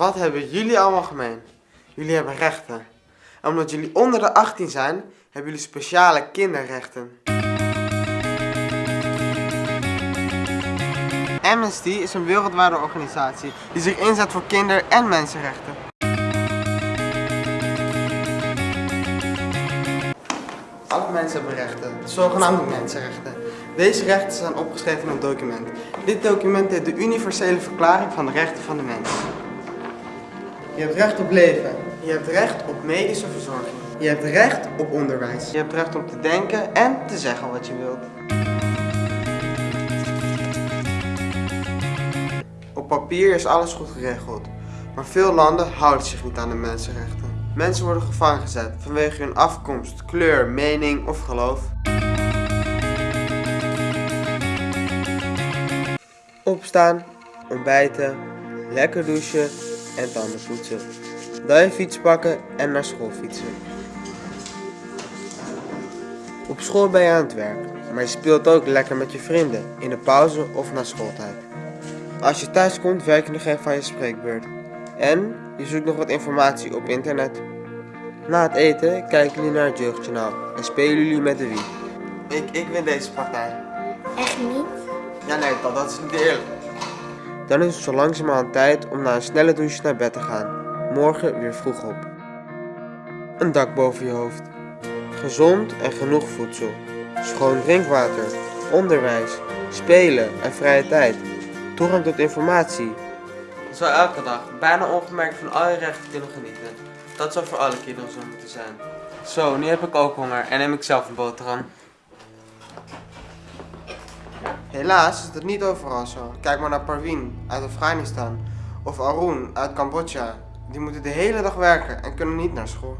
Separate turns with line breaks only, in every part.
Wat hebben jullie allemaal gemeen? Jullie hebben rechten. En omdat jullie onder de 18 zijn, hebben jullie speciale kinderrechten. Amnesty is een wereldwijde organisatie die zich inzet voor kinder- en mensenrechten. Alle mensen hebben rechten, de zogenaamde mensenrechten. Deze rechten staan opgeschreven in een document. Dit document heet de Universele Verklaring van de Rechten van de Mens. Je hebt recht op leven. Je hebt recht op medische verzorging. Je hebt recht op onderwijs. Je hebt recht om te denken en te zeggen wat je wilt. Op papier is alles goed geregeld, maar veel landen houden zich niet aan de mensenrechten. Mensen worden gevangen gezet vanwege hun afkomst, kleur, mening of geloof. Opstaan, ontbijten, lekker douchen en tanden poetsen. Dan je fiets pakken en naar school fietsen. Op school ben je aan het werk, maar je speelt ook lekker met je vrienden in de pauze of na schooltijd. Als je thuis komt, werk je nog even aan je spreekbeurt. En je zoekt nog wat informatie op internet. Na het eten kijken jullie naar het jeugdjournaal en spelen jullie met de wie. Ik, ik win deze partij.
Echt niet?
Ja nee, dat, dat is niet eerlijk. Dan is het zo langzamerhand tijd om na een snelle douche naar bed te gaan. Morgen weer vroeg op. Een dak boven je hoofd. Gezond en genoeg voedsel. Schoon drinkwater. Onderwijs. Spelen en vrije tijd. Toegang tot informatie. Zo elke dag, bijna ongemerkt van al je rechten kunnen genieten. Dat zou voor alle kinderen zo moeten zijn. Zo, nu heb ik ook honger en neem ik zelf een boterham. Helaas is het niet overal zo. Kijk maar naar Parvin uit Afghanistan of Arun uit Cambodja. Die moeten de hele dag werken en kunnen niet naar school.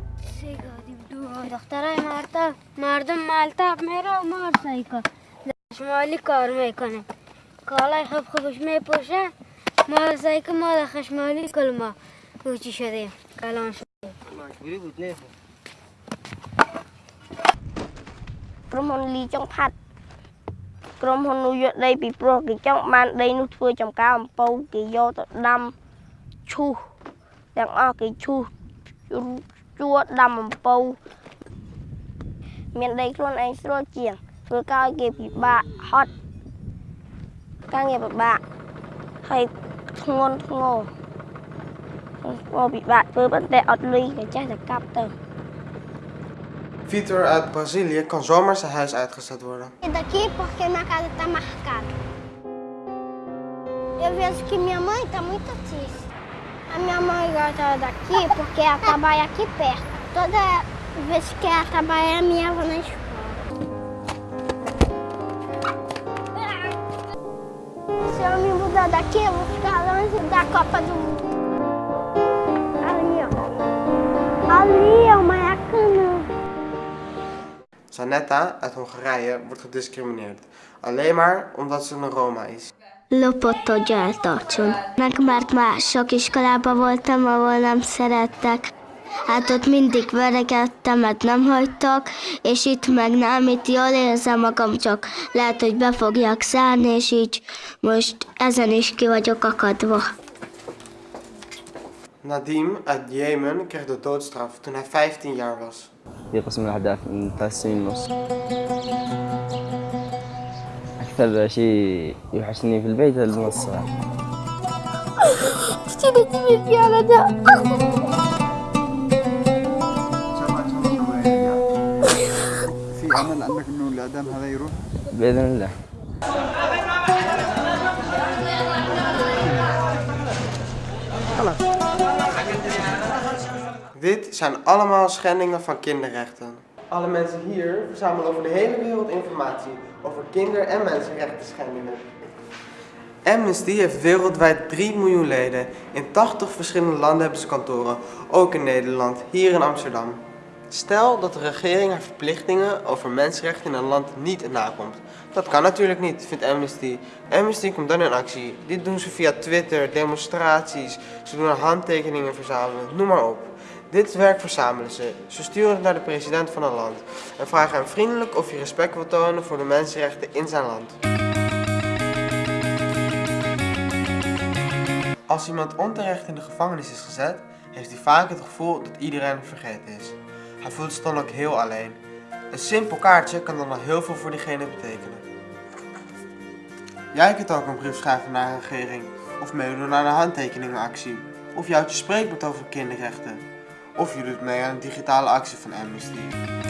Roman Lee Jong Pat
ក្រុមហ៊ុនលីចុងផាត់ក្រុមហ៊ុននោះយកដីពីព្រោះគេចង់បានដីនោះធ្វើចំការអំពៅគេយកទៅដាំឈូសទាំងអស់គេឈូសជួដាំអំពៅមានដីខ្លួនឯងស្រួលជាងធ្វើការឲ្យគេពិបាកហត់ការងារពិបាកហើយធ្ងន់ធ្ងរធ្ងរពិបាកធ្វើប៉ុន្តែអត់លុយក៏ចេះតែកាប់ទៅ
Vitor uit Brazilië kan zomaar zijn huis uitgezet worden.
Daqui porque minha casa tá marcada. Eu vejo que minha mãe tá muito triste. A minha mãe gosta daqui porque ela trabalha aqui perto. Toda vez que ela trabalha, minha avó na escola. Se eu me mudar daqui, eu vou ficar longe da Copa do Mundo. Ali, ó. Ali
Sanetta uit Hongarije wordt gediscrimineerd. Alleen maar omdat ze een Roma is.
lopott, hogy eltartson. Meg mert már sok iskolában voltam, ahol nem szerettek. Hát ott mindig verekedtem, mert nem hagytak, és itt meg nem, itt jól érzem magam, csak lehet, hogy be fogják zárni, és így most ezen is ki vagyok akadva.
Nadim uit Jemen kreeg de doodstraf toen hij 15 jaar was.
في قسم الأحداث من ثلاث سنين ونص. أكثر شيء يوحشني في البيت المنصة
في أمل أنك إنه الإعدام هذا يروح؟
بإذن الله.
Dit zijn allemaal schendingen van kinderrechten. Alle mensen hier verzamelen over de hele wereld informatie over kinder- en mensenrechten schendingen. Amnesty heeft wereldwijd 3 miljoen leden. In 80 verschillende landen hebben ze kantoren, ook in Nederland, hier in Amsterdam. Stel dat de regering haar verplichtingen over mensenrechten in een land niet nakomt. Dat kan natuurlijk niet, vindt Amnesty. Amnesty komt dan in actie. Dit doen ze via Twitter, demonstraties, ze doen handtekeningen verzamelen, noem maar op. Dit werk verzamelen ze. Ze sturen het naar de president van een land en vragen hem vriendelijk of hij respect wil tonen voor de mensenrechten in zijn land. Als iemand onterecht in de gevangenis is gezet, heeft hij vaak het gevoel dat iedereen vergeten is. Hij voelt zich dan ook heel alleen. Een simpel kaartje kan dan al heel veel voor diegene betekenen. Jij kunt ook een brief schrijven naar een regering, of meedoen aan een handtekeningenactie, of houdt je spreekwoord over kinderrechten, of je doet mee aan een digitale actie van Amnesty.